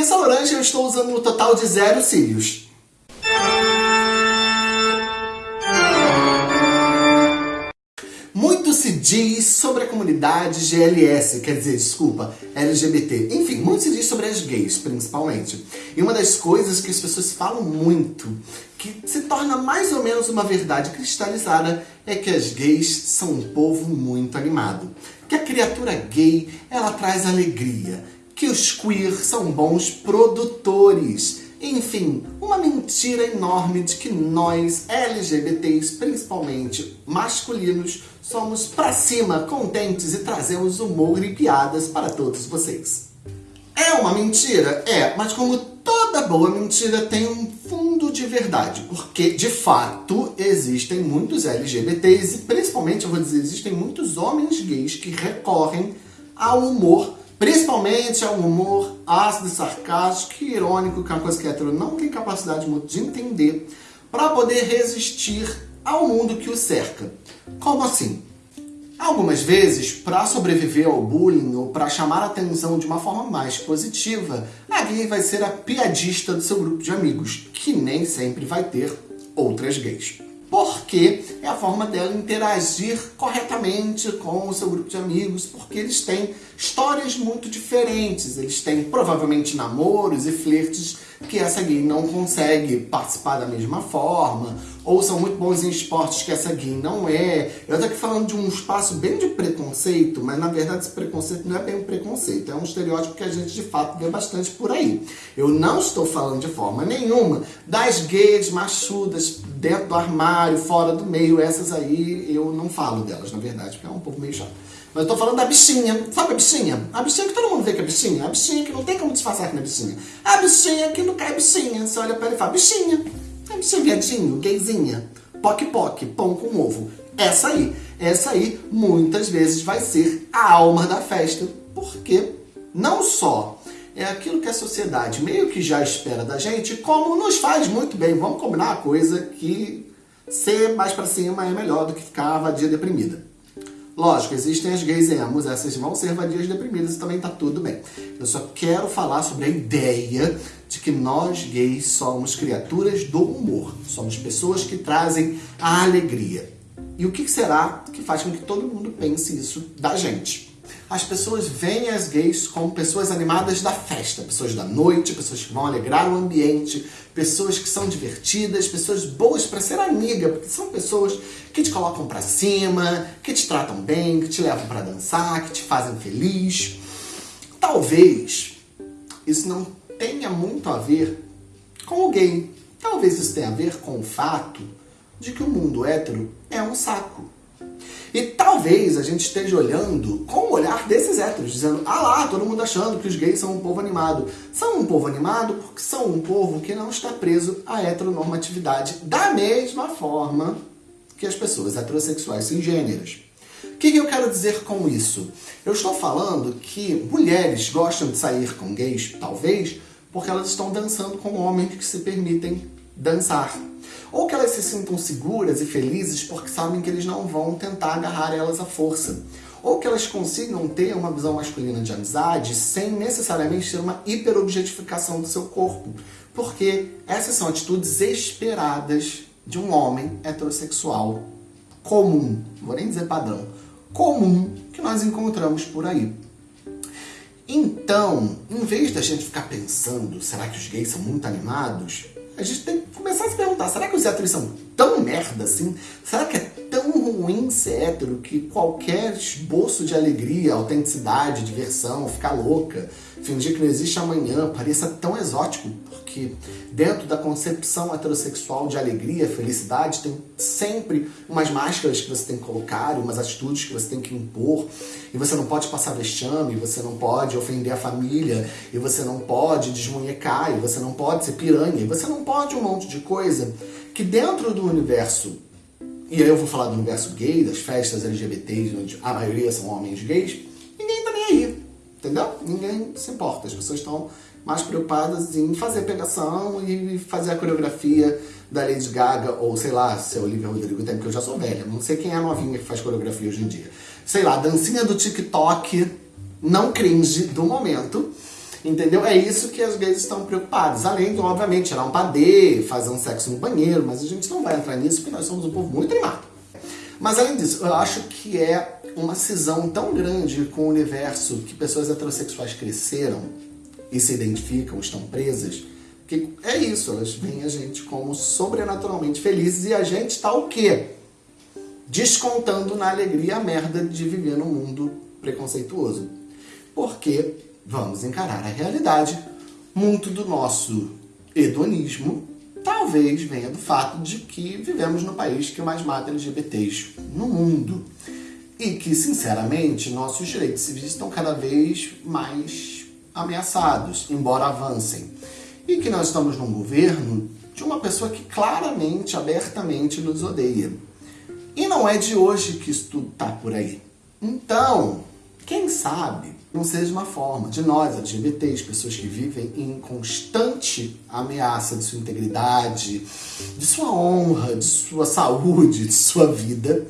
Vanessa Laranja eu estou usando no total de zero cílios. Muito se diz sobre a comunidade GLS, quer dizer, desculpa, LGBT. Enfim, muito se diz sobre as gays, principalmente. E uma das coisas que as pessoas falam muito, que se torna mais ou menos uma verdade cristalizada, é que as gays são um povo muito animado. Que a criatura gay, ela traz alegria. Que os queer são bons produtores enfim, uma mentira enorme de que nós, LGBTs, principalmente masculinos, somos pra cima, contentes e trazemos humor e piadas para todos vocês. É uma mentira? É, mas como toda boa mentira tem um fundo de verdade, porque de fato existem muitos LGBTs e principalmente, eu vou dizer, existem muitos homens gays que recorrem ao humor Principalmente é um humor ácido, sarcástico e irônico, que é uma coisa que hétero não tem capacidade muito de entender, para poder resistir ao mundo que o cerca. Como assim? Algumas vezes, para sobreviver ao bullying ou para chamar a atenção de uma forma mais positiva, a gay vai ser a piadista do seu grupo de amigos, que nem sempre vai ter outras gays porque é a forma dela interagir corretamente com o seu grupo de amigos, porque eles têm histórias muito diferentes, eles têm provavelmente namoros e flertes que essa gay não consegue participar da mesma forma, ou são muito bons em esportes que essa gay não é. Eu tô aqui falando de um espaço bem de preconceito, mas na verdade esse preconceito não é bem um preconceito, é um estereótipo que a gente de fato vê bastante por aí. Eu não estou falando de forma nenhuma das gays machudas dentro do armário, fora do meio, essas aí eu não falo delas, na verdade, porque é um pouco meio chato. Mas eu tô falando da bichinha. Sabe a bichinha? A bichinha que todo mundo vê que é bichinha. A bichinha que não tem como disfarçar que não é bichinha. A bichinha que não cai bichinha. Você olha pra ela e fala, bichinha. É bichinha viadinho, gayzinha. Poc-poc, pão com ovo. Essa aí. Essa aí, muitas vezes, vai ser a alma da festa. Porque não só é aquilo que a sociedade meio que já espera da gente, como nos faz muito bem. Vamos combinar a coisa que ser mais pra cima é melhor do que ficar vadia deprimida. Lógico, existem as gays emos, essas vão ser vadias deprimidas e também tá tudo bem. Eu só quero falar sobre a ideia de que nós gays somos criaturas do humor. Somos pessoas que trazem a alegria. E o que será que faz com que todo mundo pense isso da gente? As pessoas veem as gays como pessoas animadas da festa, pessoas da noite, pessoas que vão alegrar o ambiente, pessoas que são divertidas, pessoas boas para ser amiga, porque são pessoas que te colocam para cima, que te tratam bem, que te levam para dançar, que te fazem feliz. Talvez isso não tenha muito a ver com o gay. Talvez isso tenha a ver com o fato de que o mundo hétero é um saco. E talvez a gente esteja olhando com o olhar desses héteros, dizendo, ah lá, todo mundo achando que os gays são um povo animado. São um povo animado porque são um povo que não está preso à heteronormatividade da mesma forma que as pessoas heterossexuais cisgêneras. O que, que eu quero dizer com isso? Eu estou falando que mulheres gostam de sair com gays, talvez, porque elas estão dançando com homens que se permitem dançar. Ou que elas se sintam seguras e felizes porque sabem que eles não vão tentar agarrar elas à força. Ou que elas consigam ter uma visão masculina de amizade sem necessariamente ter uma hiperobjetificação do seu corpo. Porque essas são atitudes esperadas de um homem heterossexual comum, vou nem dizer padrão, comum que nós encontramos por aí. Então, em vez da gente ficar pensando, será que os gays são muito animados? A gente tem que começar a se perguntar, será que os héteros são tão merda assim? Será que é tão ruim ser hétero que qualquer esboço de alegria, autenticidade, diversão, ficar louca, fingir que não existe amanhã, pareça tão exótico? Porque dentro da concepção heterossexual de alegria, felicidade, tem sempre umas máscaras que você tem que colocar, umas atitudes que você tem que impor, e você não pode passar vexame, você não pode ofender a família, e você não pode desmunhecar, e você não pode ser piranha, e você não pode um monte de coisa que dentro do universo e aí eu vou falar do universo gay, das festas LGBTs, onde a maioria são homens gays, entendeu? Ninguém se importa, as pessoas estão mais preocupadas em fazer pegação e fazer a coreografia da Lady Gaga, ou sei lá, se é Olivia Rodrigo tem, porque eu já sou velha, não sei quem é a novinha que faz coreografia hoje em dia. Sei lá, dancinha do TikTok, não cringe do momento, Entendeu? É isso que as gays estão preocupadas. Além de, obviamente, tirar um padê, fazer um sexo no banheiro, mas a gente não vai entrar nisso porque nós somos um povo muito animado. Mas além disso, eu acho que é uma cisão tão grande com o universo que pessoas heterossexuais cresceram e se identificam, estão presas, que é isso, elas veem a gente como sobrenaturalmente felizes e a gente está o quê? Descontando na alegria a merda de viver num mundo preconceituoso. Porque, vamos encarar a realidade, muito do nosso hedonismo talvez venha do fato de que vivemos no país que mais mata LGBTs no mundo. E que, sinceramente, nossos direitos civis estão cada vez mais ameaçados, embora avancem. E que nós estamos num governo de uma pessoa que claramente, abertamente nos odeia. E não é de hoje que isso tudo tá por aí. Então, quem sabe não seja uma forma de nós, LGBTs, pessoas que vivem em constante ameaça de sua integridade, de sua honra, de sua saúde, de sua vida,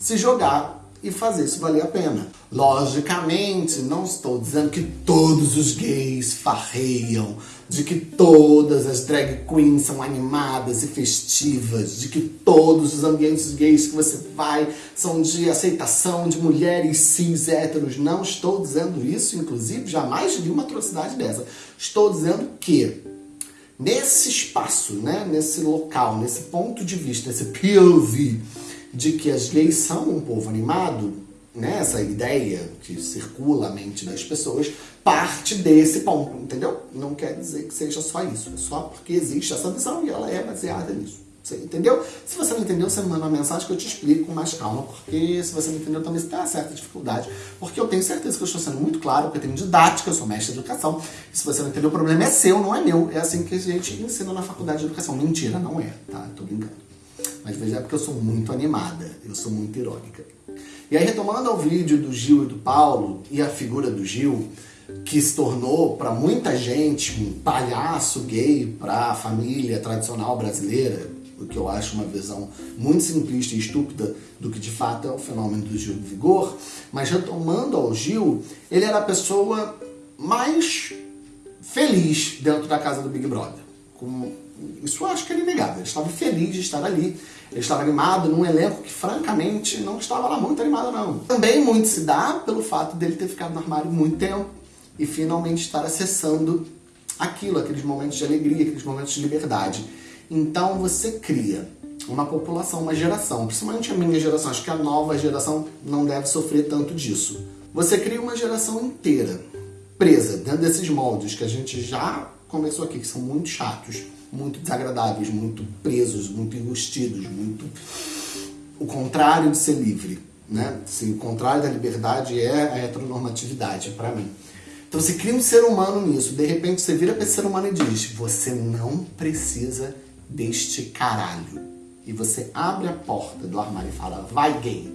se jogar e fazer isso valer a pena. Logicamente, não estou dizendo que todos os gays farreiam, de que todas as drag queens são animadas e festivas, de que todos os ambientes gays que você vai são de aceitação de mulheres cis héteros. Não estou dizendo isso, inclusive, jamais vi uma atrocidade dessa. Estou dizendo que nesse espaço, né, nesse local, nesse ponto de vista, nesse POV, de que as gays são um povo animado, né, essa ideia que circula a mente das pessoas, parte desse ponto, entendeu? Não quer dizer que seja só isso, é só porque existe essa visão e ela é baseada nisso. Você entendeu? Se você não entendeu, você me manda uma mensagem que eu te explico com mais calma, porque se você não entendeu, também você tem uma certa dificuldade, porque eu tenho certeza que eu estou sendo muito claro, porque eu tenho didática, eu sou mestre de educação, e se você não entendeu, o problema é seu, não é meu. É assim que a gente ensina na faculdade de educação. Mentira, não é, tá? Tô brincando. Mas veja, é porque eu sou muito animada, eu sou muito irônica. E aí, retomando ao vídeo do Gil e do Paulo, e a figura do Gil, que se tornou para muita gente um palhaço gay para a família tradicional brasileira, o que eu acho uma visão muito simplista e estúpida do que de fato é o fenômeno do Gil do Vigor, mas retomando ao Gil, ele era a pessoa mais feliz dentro da casa do Big Brother. Com isso eu acho que era inegável. Ele estava feliz de estar ali, ele estava animado num elenco que, francamente, não estava lá muito animado, não. Também muito se dá pelo fato dele ter ficado no armário muito tempo e finalmente estar acessando aquilo, aqueles momentos de alegria, aqueles momentos de liberdade. Então você cria uma população, uma geração, principalmente a minha geração, acho que a nova geração não deve sofrer tanto disso. Você cria uma geração inteira presa dentro desses moldes que a gente já conversou aqui, que são muito chatos, muito desagradáveis, muito presos, muito enrustidos, muito... O contrário de ser livre, né? O contrário da liberdade é a heteronormatividade, para mim. Então você cria um ser humano nisso, de repente você vira para esse ser humano e diz, você não precisa deste caralho. E você abre a porta do armário e fala, vai gay.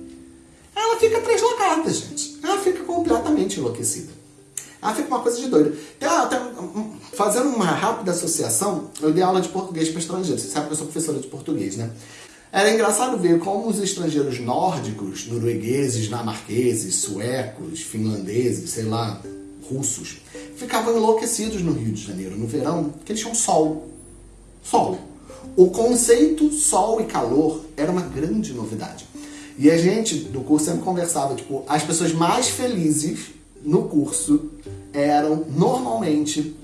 Ela fica translocada, gente. Ela fica completamente enlouquecida. Ela fica uma coisa de doido. Fazendo uma rápida associação, eu dei aula de português para estrangeiros. Você sabe que eu sou professora de português, né? Era engraçado ver como os estrangeiros nórdicos, noruegueses, dinamarqueses, suecos, finlandeses, sei lá, russos, ficavam enlouquecidos no Rio de Janeiro no verão, porque eles tinham sol. Sol. O conceito sol e calor era uma grande novidade. E a gente do curso sempre conversava, tipo, as pessoas mais felizes no curso eram normalmente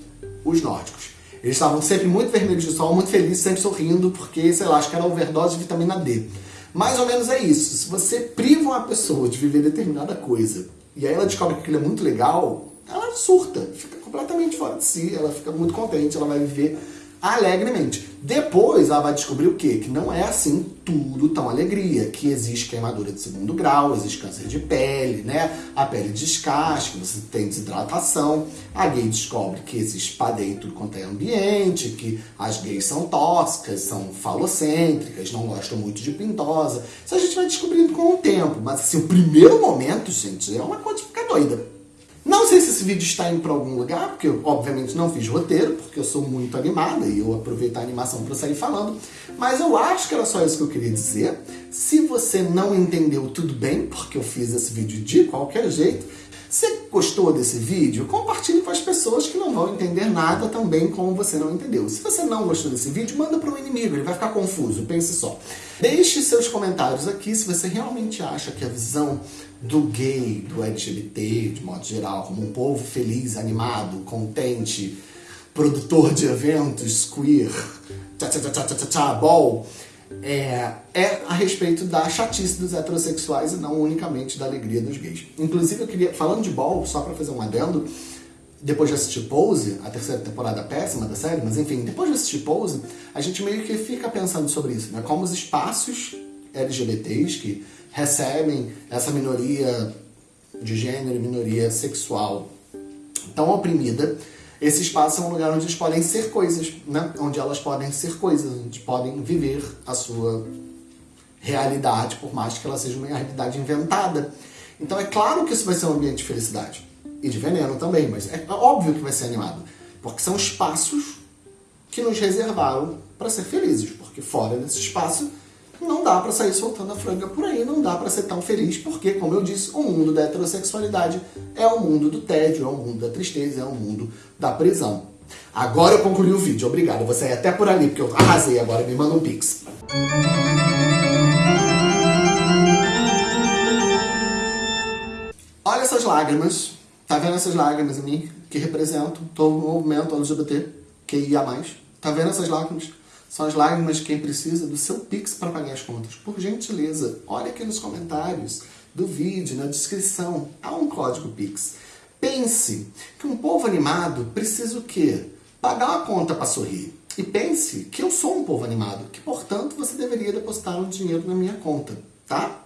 os nórdicos. Eles estavam sempre muito vermelhos de sol, muito felizes, sempre sorrindo, porque, sei lá, acho que era overdose de vitamina D. Mais ou menos é isso. Se você priva uma pessoa de viver determinada coisa, e aí ela descobre que aquilo é muito legal, ela surta, fica completamente fora de si, ela fica muito contente, ela vai viver alegremente. Depois ela vai descobrir o quê? Que não é assim tudo tão alegria, que existe queimadura de segundo grau, existe câncer de pele, né? A pele descasca, você tem desidratação. A gay descobre que existe padê em tudo quanto é ambiente, que as gays são tóxicas, são falocêntricas, não gostam muito de pintosa. Isso a gente vai descobrindo com o tempo, mas assim, o primeiro momento, gente, é uma coisa de ficar doida. Não sei se esse vídeo está indo para algum lugar, porque eu obviamente não fiz roteiro, porque eu sou muito animada e eu aproveito a animação para sair falando, mas eu acho que era só isso que eu queria dizer. Se você não entendeu, tudo bem, porque eu fiz esse vídeo de qualquer jeito. Gostou desse vídeo, compartilhe com as pessoas que não vão entender nada também como você não entendeu. Se você não gostou desse vídeo, manda para o inimigo, ele vai ficar confuso, pense só. Deixe seus comentários aqui se você realmente acha que a visão do gay, do LGBT, de modo geral, como um povo feliz, animado, contente, produtor de eventos, queer, tchá tchá tchá tchá tchá, tchá bol, é, é a respeito da chatice dos heterossexuais e não unicamente da alegria dos gays. Inclusive, eu queria, falando de bol, só para fazer um adendo, depois de assistir Pose, a terceira temporada péssima da série, mas enfim, depois de assistir Pose, a gente meio que fica pensando sobre isso, né? Como os espaços LGBTs que recebem essa minoria de gênero, minoria sexual tão oprimida, esse espaço é um lugar onde eles podem ser coisas, né? Onde elas podem ser coisas, onde podem viver a sua realidade, por mais que ela seja uma realidade inventada. Então é claro que isso vai ser um ambiente de felicidade. E de veneno também, mas é óbvio que vai ser animado. Porque são espaços que nos reservaram para ser felizes. Porque fora desse espaço não dá para sair soltando a franga por aí, não dá para ser tão feliz, porque, como eu disse, o mundo da heterossexualidade é o mundo do tédio, é o mundo da tristeza, é o mundo da prisão. Agora eu concluí o vídeo, obrigado. Vou sair até por ali, porque eu arrasei agora, me manda um pix. Olha essas lágrimas, tá vendo essas lágrimas em mim? Que representam todo o movimento LGBT, que ia mais. Tá vendo essas lágrimas? São as lágrimas de quem precisa do seu Pix para pagar as contas. Por gentileza, olha aqui nos comentários do vídeo, na descrição, há um código Pix. Pense que um povo animado precisa o quê? Pagar uma conta para sorrir. E pense que eu sou um povo animado, que portanto você deveria depositar um dinheiro na minha conta, tá?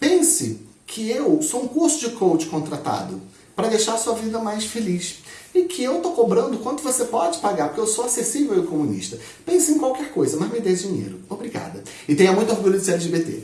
Pense que eu sou um curso de coach contratado para deixar a sua vida mais feliz e que eu tô cobrando quanto você pode pagar, porque eu sou acessível e comunista. Pense em qualquer coisa, mas me dê dinheiro. Obrigada. E tenha muito orgulho de ser LGBT.